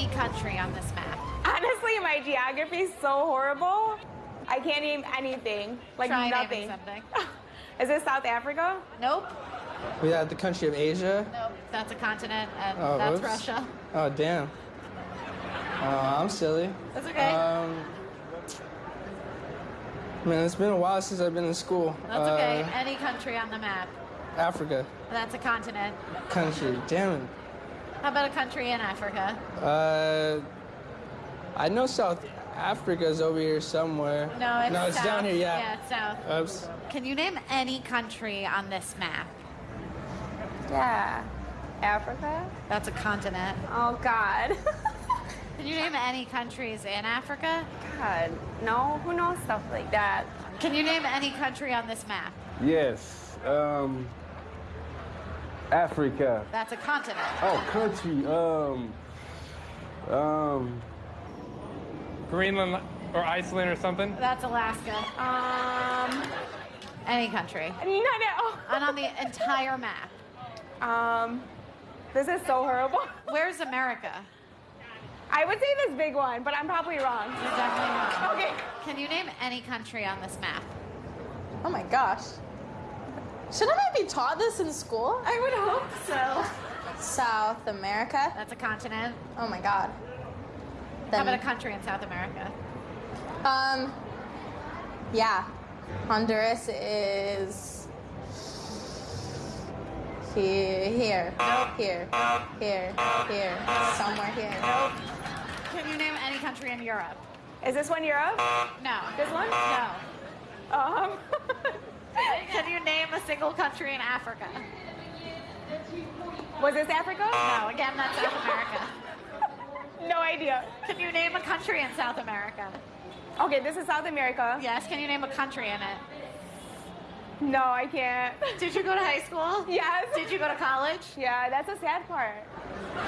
any country on this map. Honestly, my geography is so horrible. I can't name anything. Like Try nothing. something. Is it South Africa? Nope. We have the country of Asia. Nope. That's a continent, and Oh, that's whoops. Russia. Oh, damn. Oh, I'm silly. That's okay. Um, man, it's been a while since I've been in school. That's okay. Uh, Any country on the map. Africa. That's a continent. Country. Damn it. How about a country in Africa? Uh, I know South Africa's over here somewhere. No, it's no, it's south. down here. Yeah. Yeah, it's south. Oops. Can you name any country on this map? Yeah. Africa? That's a continent. Oh God. Can you name any countries in Africa? God. No, who knows stuff like that? Can you name any country on this map? Yes. Um, Africa. That's a continent. Oh, country. Um, um, Greenland or Iceland or something? That's Alaska. Um, Any country. no, no. And on the entire map. Um, this is so horrible. Where's America? I would say this big one, but I'm probably wrong. You're definitely wrong. Okay. Can you name any country on this map? Oh my gosh. Shouldn't I be taught this in school? I would hope so. South America? That's a continent. Oh my god. How Then, about a country in South America? um, yeah. Honduras is here, here, here, here, here, somewhere here. Nope. Can you name any country in Europe? Is this one Europe? No. This one? No. Um, Can you name a single country in Africa? was this Africa? Uh, no. Again, that's South America. No idea. Can you name a country in South America? Okay, this is South America. Yes. Can you name a country in it? No, I can't. Did you go to high school? Yes. Did you go to college? Yeah, that's a sad part.